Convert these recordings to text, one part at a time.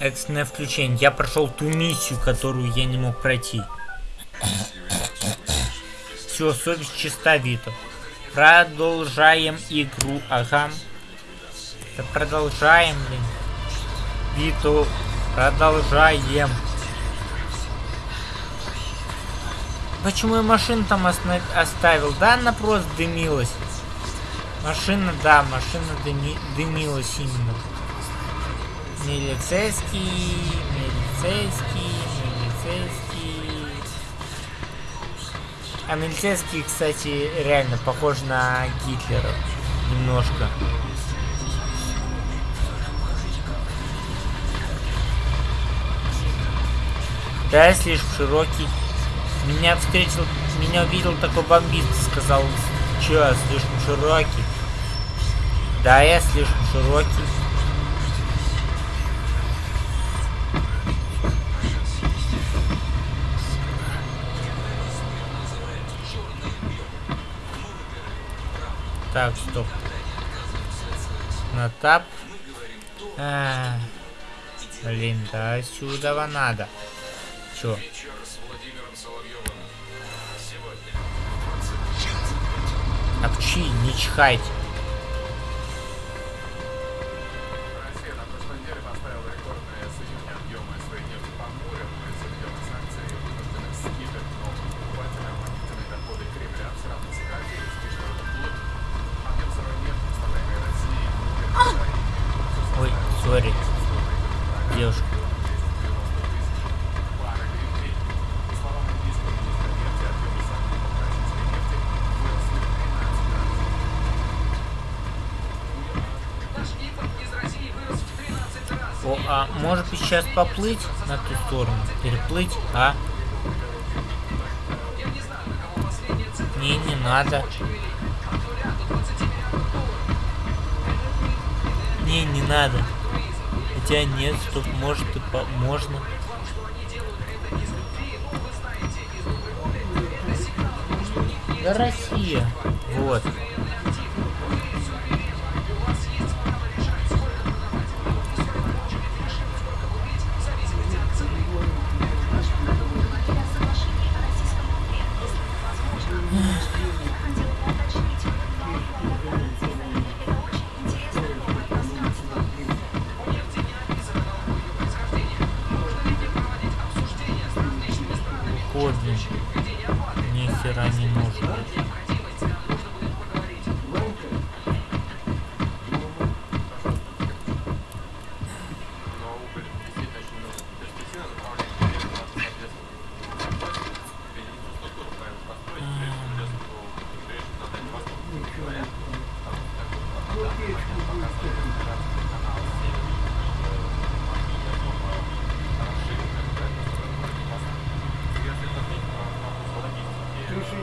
Экстренное включение. Я прошел ту миссию, которую я не мог пройти. Все, совесть чиста, Вито. Продолжаем игру. Ага. Да продолжаем, блин. Вито, продолжаем. Почему я машину там оставил? Да, она просто дымилась. Машина, да, машина дыми дымилась именно. Милицейский, милицейский, милицейский. А милицейский, кстати, реально похож на Гитлера. Немножко. Да, слишком широкий. Меня встретил, меня увидел такой бомбист, сказал, что, слишком широкий. Да, я слишком широкий. Так, стоп. На тап. А, блин, да сюда надо. Чё? Апчи, не чихайте. а может сейчас поплыть на ту сторону? Переплыть, а? Не, не надо. Не, не надо. Хотя нет, стоп, может и по можно. Да Россия. Вот.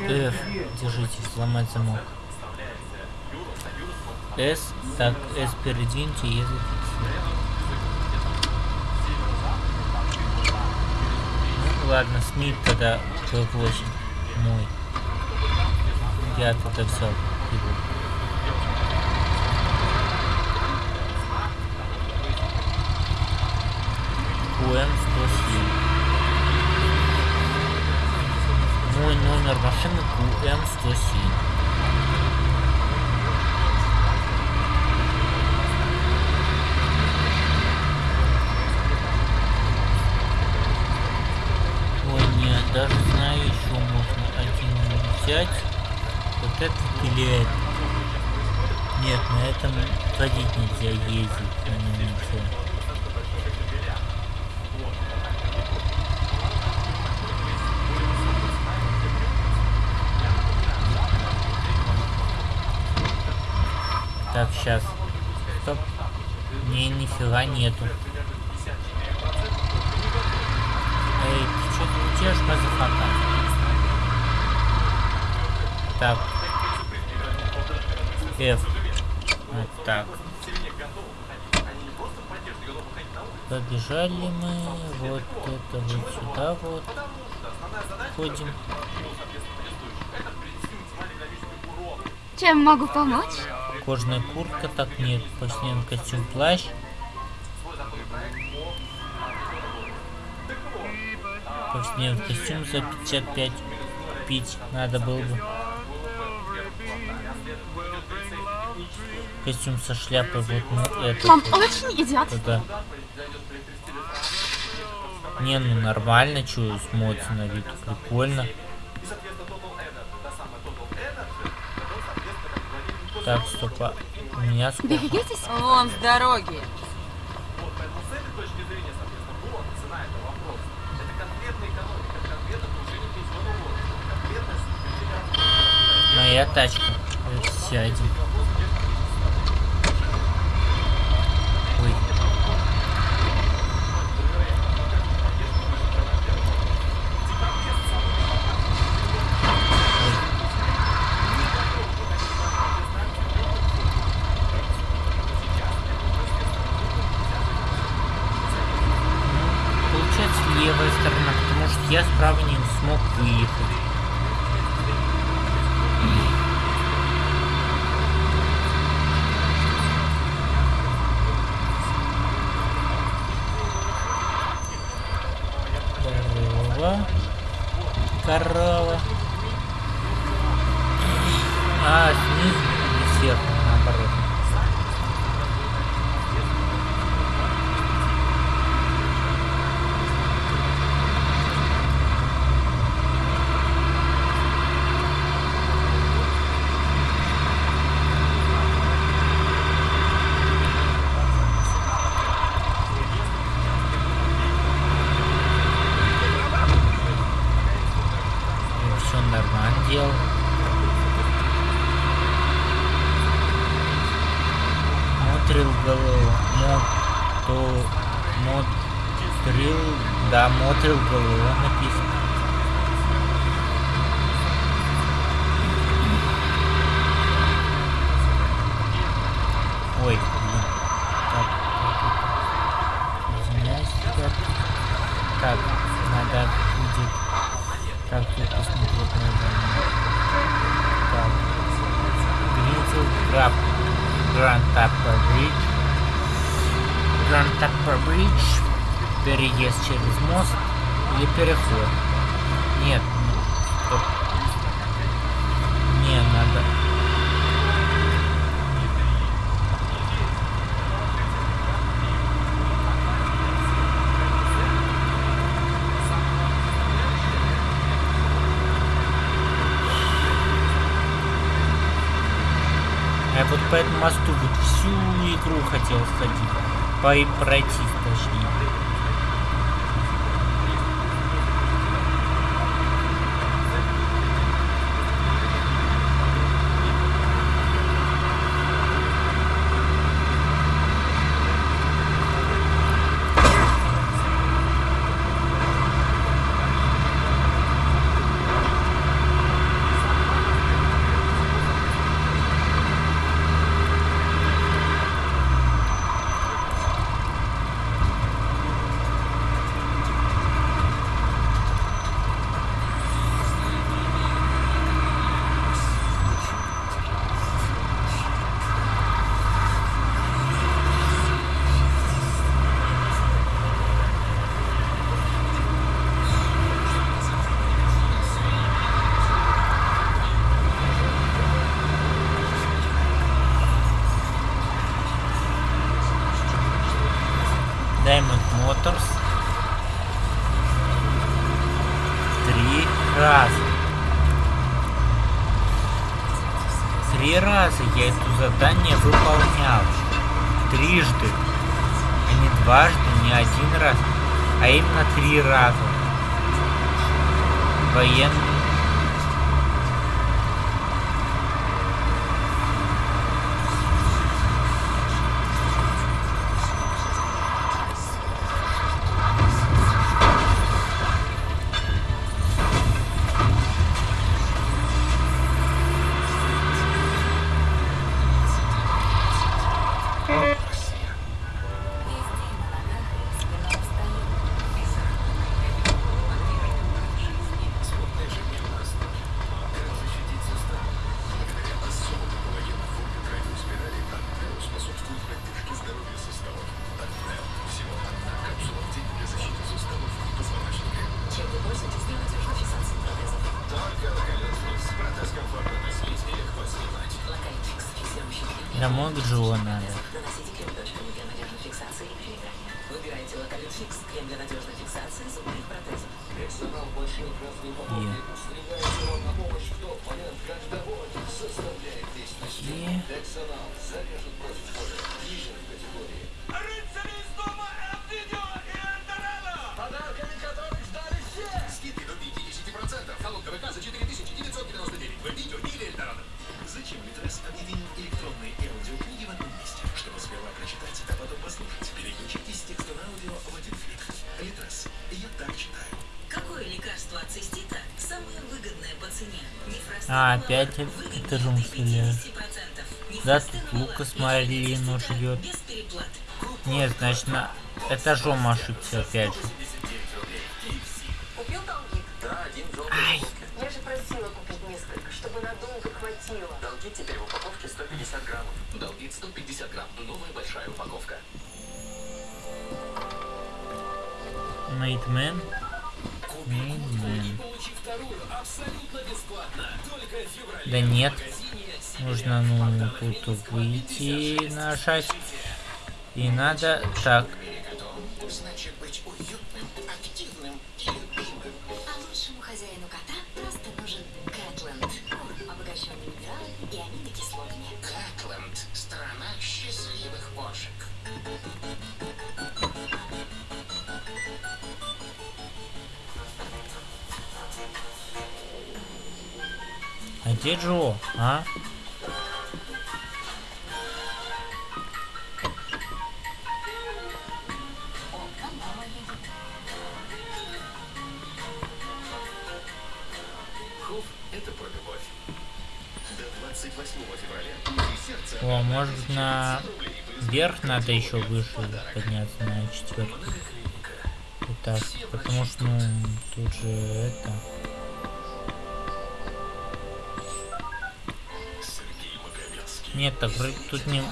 F, держитесь, сломать замок. S, так, S передвиньте и зафиксируйте. Ну, ладно, Смит тогда P8 мой. Я тогда его. УМ 107. Номер машины QM107. Ой, нет, даже знаю, еще можно один взять. Вот этот или этот. Нет, на этом ходить нельзя ездить, на нем нельзя. Так, сейчас. Стоп. Не, нифига нету. Эй, ты что ты делаешь, motherfucker? Так. F. Вот так. Побежали мы. Вот это вот сюда вот. Ходим. Чем могу помочь? Кожная куртка, так нет. Поснен костюм, плащ. Поснен костюм за 55 купить надо было бы. Костюм со шляпой, вот ну это. Мам, вот, очень едят. Это. Не, ну нормально, чую, смотрится на вид, прикольно. Так, стоп, а у меня сколько? Берегитесь. Вон с дороги. Моя тачка. Это сядем. Ой. Получается левая сторона, потому что я справа не смог выехать. Корова. Корова. Да, мотрил голову написано. Ой, блин. Так. Извиняюсь, ребят. Так, надо будет... Так, тут посмотреть надо. Так. Гранд Таппер Бридж. Гранд Таппер Бридж. Переезд через мост или переход. Нет. Не, надо... Я вот по этому мосту вот всю игру хотел сходить. По пройти, точнее. Diamond Motors. Три раза. Три раза я это задание выполнял. Трижды. А не дважды, не один раз. А именно три раза. Военный. Домой к Джо надо. Фиксации и А, опять этажом. 50%. Да, тут Лукас Марину живет. Без переплат. Нет, значит на этажом ошибся опять же. Купил долги? Да, один желтый. Ай, Я же просила купить несколько, чтобы надолго хватило. Долги теперь в упаковке 150 граммов. Долги 150 грамм. Новая большая упаковка. Найтмен. Купи Да нет. Нужно, ну, тут выйти нажать. И надо так. Где Джо? А? Хофф – это про любовь. До 28 февраля. Узкий сердца. О, может быть на вверх надо еще выше подняться на четвертый. Итак, потому что ну тут же это. Нет, так тут не.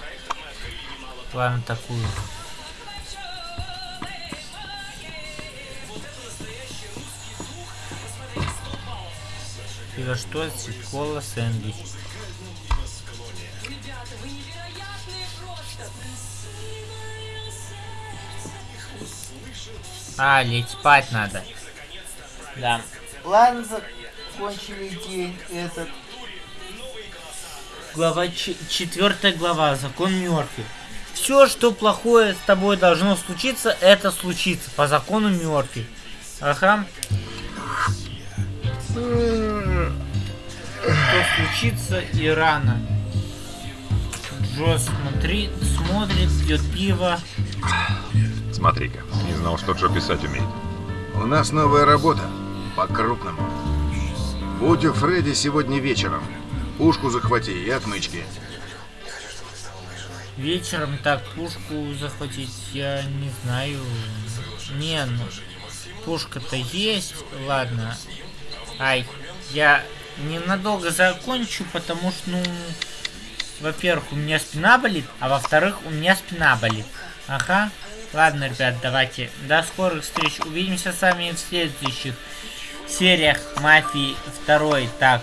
Проекта мы открыли немало Ладно, такую. Это что? Кола сэндвич. А, лечь спать надо. Да. Ладно, закончили день этот. Глава четвертая глава. Закон Мёрфи. Все, что плохое с тобой должно случиться, это случится по закону Мёрфи. Ага. Что случится и рано. Джо смотри, смотрит, пьет пиво. Смотри-ка, не знал, что Джо писать умеет. У нас новая работа. По-крупному. Будь у Фредди сегодня вечером. Пушку захвати и отмычки. Вечером так пушку захватить, я не знаю. Не, ну, пушка-то есть, ладно. Ай, я ненадолго закончу, потому что, ну, во-первых, у меня спина болит, а во-вторых, у меня спина болит. Ага. Ладно, ребят, давайте. До скорых встреч. Увидимся с вами в следующих сериях Мафии 2. Так,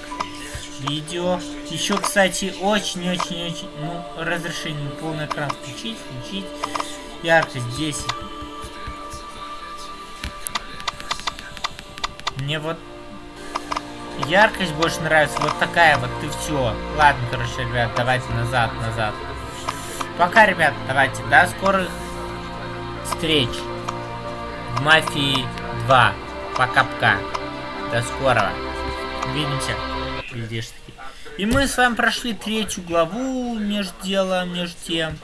видео. Еще, кстати, очень-очень-очень, ну, разрешение полный экран включить, включить. Яркость 10. Мне вот яркость больше нравится. Вот такая вот, и все. Ладно, короче, ребят, давайте назад, назад. Пока, ребят, давайте. До скорых встреч в Мафии 2. Пока-пока. До скорого. Увидимся. Глядишь таки. И мы с вами прошли третью главу между делом, между тем.